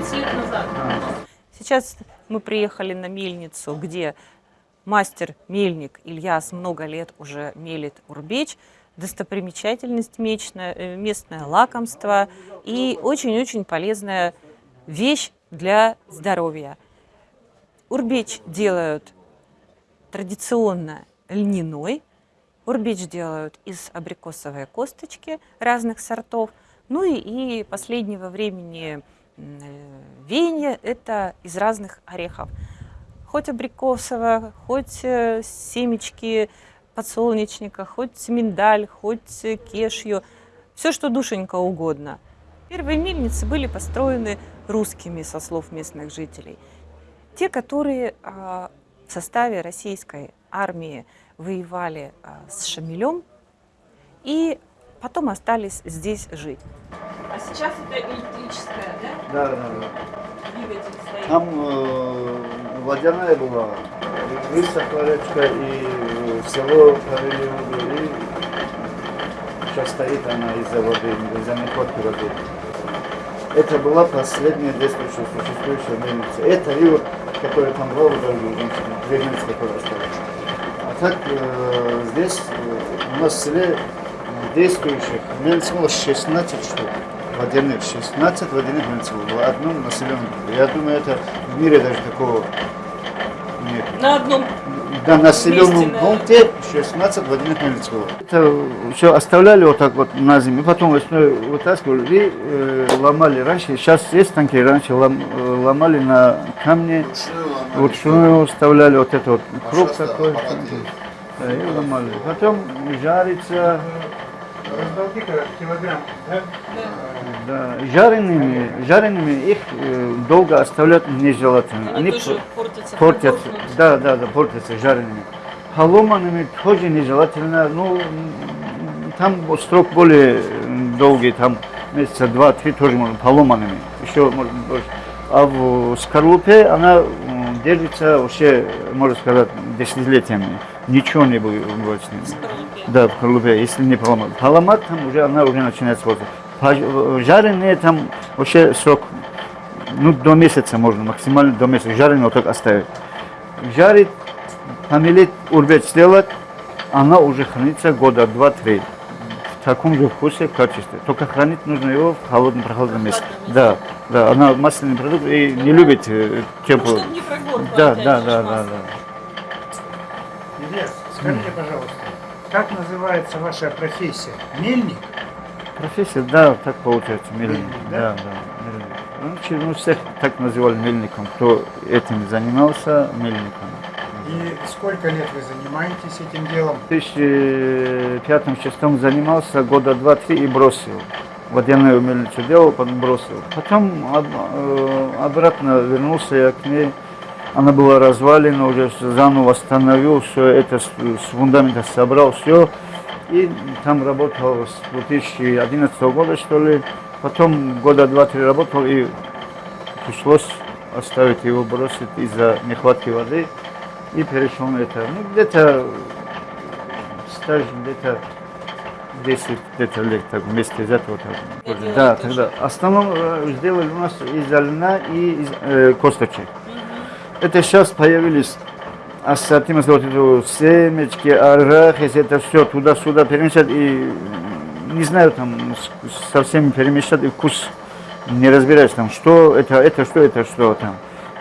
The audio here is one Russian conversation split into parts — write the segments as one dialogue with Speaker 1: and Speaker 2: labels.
Speaker 1: 30 лет назад.
Speaker 2: Сейчас мы приехали на мельницу, где мастер-мельник Ильяс много лет уже мелит урбеч, достопримечательность мечная, э, местное лакомство и очень-очень полезная вещь для здоровья. Урбеч делают традиционно льняной, урбеч делают из абрикосовой косточки разных сортов, ну и, и последнего времени э, веяние это из разных орехов. Хоть абрикосовая, хоть э, семечки подсолнечника, хоть миндаль, хоть кешью, все, что душенька угодно. Первые мельницы были построены русскими, со слов местных жителей. Те, которые а, в составе российской армии воевали а, с Шамилем и потом остались здесь жить.
Speaker 1: А сейчас это электрическая, да?
Speaker 3: Да, да, да. Там э, водяная была, высохла речка, и в село провели воду, и сейчас стоит она из-за воды, из-за нехватки воды. Это была последняя действующая, существующая мельница. Это и вот, которая там вот, две мельницы, которые остались. А так э, здесь, э, у нас в селе действующих мельниц было 16 штук. Водяных, 16 водяных мельниц было, одном населенном пункте. Я думаю, это в мире даже такого нет.
Speaker 1: На одном
Speaker 3: Да, на населенном пункте 16 водяных мельниц было. Это все оставляли вот так вот на зиму, потом весной вытаскивали и э, ломали. Раньше, сейчас есть танки, раньше лом- э, ломали на камне, вручную вставляли вот это вот круг такой. Да, и ломали. Потом жарится,
Speaker 4: килограмм, да?
Speaker 3: да, жареными, жареными их э, долго оставлять нежелательно.
Speaker 1: они
Speaker 3: Они
Speaker 1: тоже портятся.
Speaker 3: портятся,
Speaker 1: промокнут.
Speaker 3: да, да, да, портятся жареными. Поломанными тоже нежелательно, ну, там срок более долгий, там месяца два-три тоже можно поломанными, еще может быть больше. А в скорлупе она держится вообще, можно сказать, десятилетиями. Ничего не будет с ним. Да, в скорлупе, если не поломать. Поломать там уже она уже начинает сводиться. Пож- Жареные там вообще срок, ну, до месяца можно, максимально до месяца. Жареные вот так оставить. Жарить, помелить, урбеч сделать, она уже хранится года два-три. В таком же вкусе, качестве. Только хранить нужно его в холодном, прохладном месте. Да, да, она масляный продукт и не любит э,
Speaker 1: прогоркло.
Speaker 3: Да, да, да, да, да.
Speaker 4: Ильяс, скажите, пожалуйста, как называется ваша профессия? Мельник?
Speaker 3: Профессия, да, так получается, мельник.
Speaker 4: Мельник,
Speaker 3: Да,
Speaker 4: да?
Speaker 3: да, мельник. Раньше ну, всех так называли мельником, кто этим занимался, мельником.
Speaker 4: И сколько лет вы занимаетесь этим делом?
Speaker 3: В 2005-2006 занимался года два-три и бросил. Водяную мельницу делал, потом бросил. Потом об- э, обратно вернулся я к ней. Она была развалена, уже заново восстановил все это, с, с фундамента собрал все. И там работал с 2011 года, что ли. Потом года два-три работал и пришлось оставить его, бросить из-за нехватки воды. И перешел на это. Ну, где-то стаж где-то 10 где-то лет так вместе из этого. Так, да, тогда. Основном э, сделали у нас из льна и из э, косточек. Это сейчас появились ассортимент, вот это семечки, арахис, это все туда-сюда перемешать и не знаю, там с- со всеми перемешать и вкус не разбираюсь там, что это, это, что это, что там.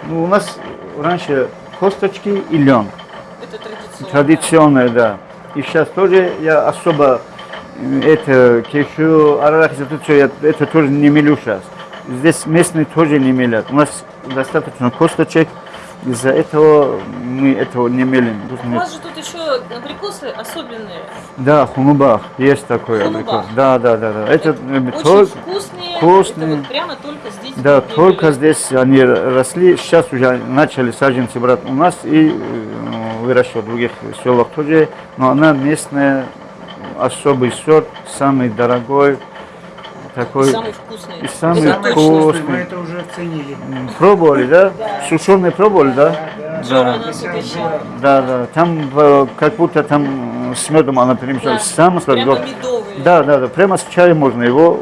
Speaker 3: Ну, у нас раньше косточки и лен.
Speaker 1: Это традиционно.
Speaker 3: Традиционное, да. И сейчас тоже я особо это кешу, арахис, это, всё я, это тоже не мелю сейчас. Здесь местные тоже не мелят. У нас достаточно косточек, из-за этого мы этого не мелим. Тут
Speaker 1: У
Speaker 3: нет.
Speaker 1: вас же тут еще абрикосы особенные.
Speaker 3: Да, хунубах, есть такой
Speaker 1: Хунубах.
Speaker 3: абрикос. Да, да, да, да. Это э,
Speaker 1: Очень
Speaker 3: только-
Speaker 1: вкусные.
Speaker 3: вкусные.
Speaker 1: Это вот прямо только здесь.
Speaker 3: Да, только
Speaker 1: делали.
Speaker 3: здесь они росли. Сейчас уже начали саженцы брать у нас и э, выращивать в других селах тоже. Но она местная, особый сорт, самый дорогой, такой.
Speaker 1: Самый вкусный.
Speaker 3: и самый вкусный.
Speaker 4: мы это уже оценили.
Speaker 3: Пробовали, да? Сушеные пробовали, да? Да.
Speaker 1: угощал.
Speaker 3: Да, да. Там э, как будто там э, с медом она перемешалась.
Speaker 1: Да.
Speaker 3: Самый
Speaker 1: Прямо медовые.
Speaker 3: Да, да, да. Прямо с чаем можно его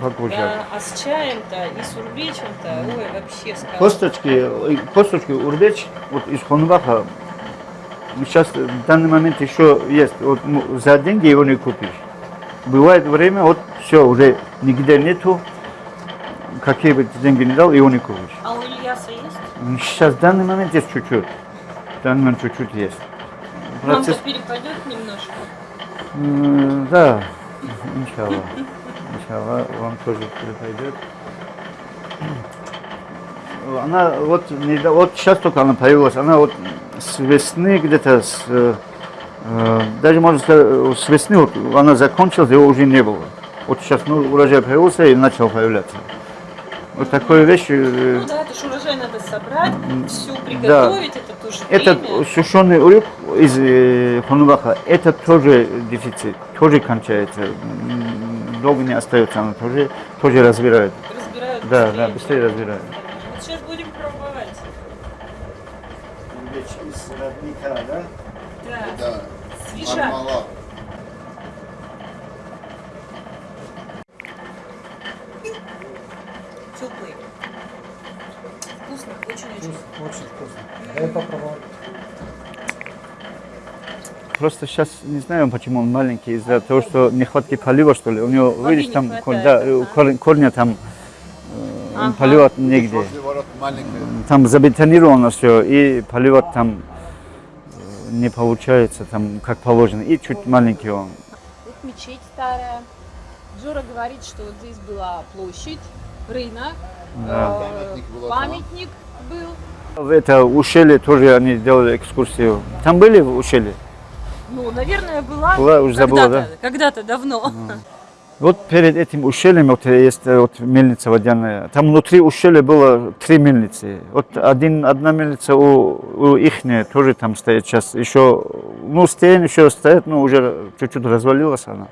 Speaker 3: покушать.
Speaker 2: Да, а с чаем-то и с урбечем-то, ой, вообще сказка.
Speaker 3: Косточки, э, косточки урбеч вот из Хонбаха сейчас в данный момент еще есть. Вот, ну, за деньги его не купишь. Бывает время, вот все, уже нигде нету. Какие бы деньги не дал, его не купишь.
Speaker 2: А у Ильяса есть?
Speaker 3: Сейчас в данный момент есть чуть-чуть. В данный момент чуть-чуть есть. Процесс-
Speaker 2: перепадет немножко.
Speaker 3: М, Да, иншаллах. Иншаллах, вам тоже пойдет. Она вот, не вот сейчас только она появилась, она вот с весны где-то, с, э, э, даже можно сказать, э, с весны вот она закончилась, его уже не было. Вот сейчас ну, урожай появился и начал появляться. Вот такой вещь, э,
Speaker 2: Ну да, это ж урожай надо собрать,
Speaker 3: да.
Speaker 2: приготовить, это тоже
Speaker 3: этот
Speaker 2: время.
Speaker 3: сушеный урюк из э, Хонубаха, это тоже дефицит, тоже кончается. Долго не остается, она тоже, тоже разбирает.
Speaker 2: Разбирают
Speaker 3: Да,
Speaker 2: быстрее.
Speaker 3: да, быстрее разбирают.
Speaker 2: Вот сейчас будем пробовать.
Speaker 3: из родника, да?
Speaker 2: Да,
Speaker 5: Да,
Speaker 2: свежа.
Speaker 5: мармелад.
Speaker 2: Теплый. Вкусно, очень-очень.
Speaker 4: Очень вкусно. Дай попробовать.
Speaker 3: Просто сейчас не знаю, почему он маленький, из-за того, что нехватки полива, что ли. У него,
Speaker 2: Воды
Speaker 3: видишь,
Speaker 2: не
Speaker 3: там
Speaker 2: хватает,
Speaker 3: корь- да,
Speaker 2: ага.
Speaker 3: корень- корня там э,
Speaker 2: Ага.
Speaker 3: поливать негде. Там забетонировано все, и поливать там э, не получается, там как положено. И чуть маленький он.
Speaker 6: Тут мечеть старая. Жора говорит, что вот здесь была площадь, рынок,
Speaker 3: Да.
Speaker 6: э,
Speaker 5: Памятник был
Speaker 6: памятник был.
Speaker 3: В это ущелье тоже они делали экскурсию. Там были в ущелье?
Speaker 2: Ну, наверное, была.
Speaker 3: Была, уже забыла,
Speaker 2: когда-то,
Speaker 3: да?
Speaker 2: Когда-то давно.
Speaker 3: Вот перед этим ущельем вот есть э, вот мельница водяная. Там внутри ущелья было три мельницы. Вот один, одна мельница у, у ихняя тоже там стоит сейчас. Еще, ну, стен еще стоит, но уже чуть-чуть развалилась она.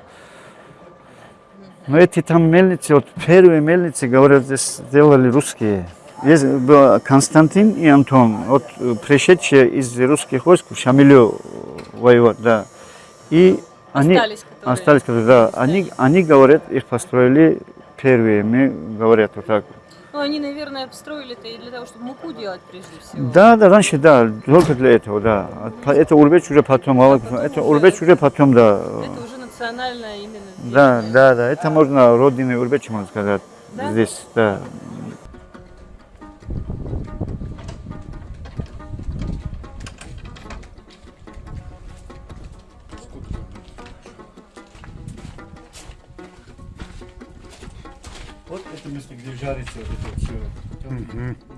Speaker 3: Но эти там мельницы, вот первые мельницы, говорят, здесь сделали русские. Есть был Константин и Антон, вот э, пришедшие из русских войск в Шамилю воевать, да. И они
Speaker 2: Остались, которые.
Speaker 3: остались, которые, да, они, они говорят, их построили первые, мы говорят вот так.
Speaker 2: Ну, они, наверное, обстроили это и для того, чтобы муку делать прежде всего.
Speaker 3: Да, да, раньше, да, только для этого, да. А Это Урбеч уже потом, а
Speaker 2: потом
Speaker 3: это
Speaker 2: уже-
Speaker 3: Урбеч уже потом, да.
Speaker 2: Это уже национальное именно.
Speaker 3: Да,
Speaker 2: сделано.
Speaker 3: да, да, это можно родины Урбечи, можно сказать,
Speaker 2: Да?
Speaker 3: здесь, да. Вот это место, где жарится вот это все.